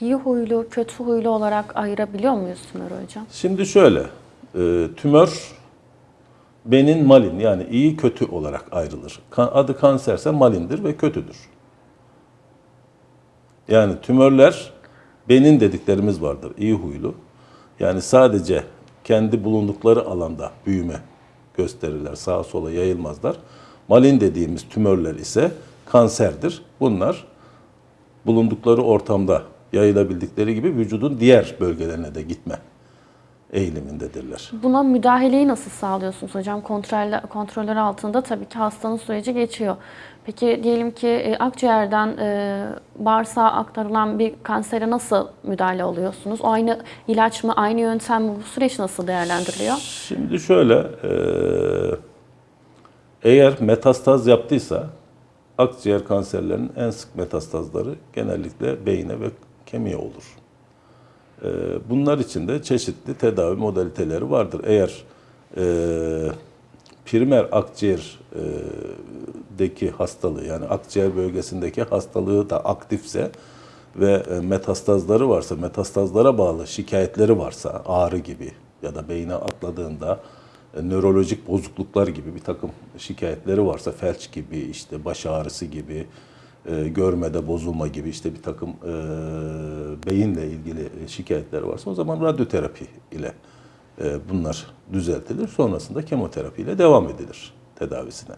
iyi huylu, kötü huylu olarak ayırabiliyor muyuz tümörü hocam? Şimdi şöyle, e, tümör benin malin yani iyi kötü olarak ayrılır. Adı kanserse malindir ve kötüdür. Yani tümörler benin dediklerimiz vardır, iyi huylu. Yani sadece kendi bulundukları alanda büyüme gösterirler, sağa sola yayılmazlar. Malin dediğimiz tümörler ise kanserdir. Bunlar bulundukları ortamda yayılabildikleri gibi vücudun diğer bölgelerine de gitme eğilimindedirler. Buna müdahaleyi nasıl sağlıyorsunuz hocam? Kontroller, kontroller altında tabii ki hastanın süreci geçiyor. Peki diyelim ki e, akciğerden e, bağırsağa aktarılan bir kansere nasıl müdahale oluyorsunuz? O aynı ilaç mı, aynı yöntem mi? Bu süreç nasıl değerlendiriliyor? Şimdi şöyle, eee, eğer metastaz yaptıysa akciğer kanserlerinin en sık metastazları genellikle beyine ve kemiğe olur. Eee, bunlar için de çeşitli tedavi modaliteleri vardır. Eğer eee primer akciğerdeki hastalığı yani akciğer bölgesindeki hastalığı da aktifse ve e, metastazları varsa, metastazlara bağlı şikayetleri varsa ağrı gibi ya da beyine atladığında e, nörolojik bozukluklar gibi bir takım şikayetleri varsa felç gibi işte baş ağrısı gibi e, görmede bozulma gibi işte bir takım e, beyinle ilgili şikayetleri varsa o zaman radyoterapi ile e, bunlar düzeltilir. Sonrasında kemoterapi ile devam edilir tedavisine.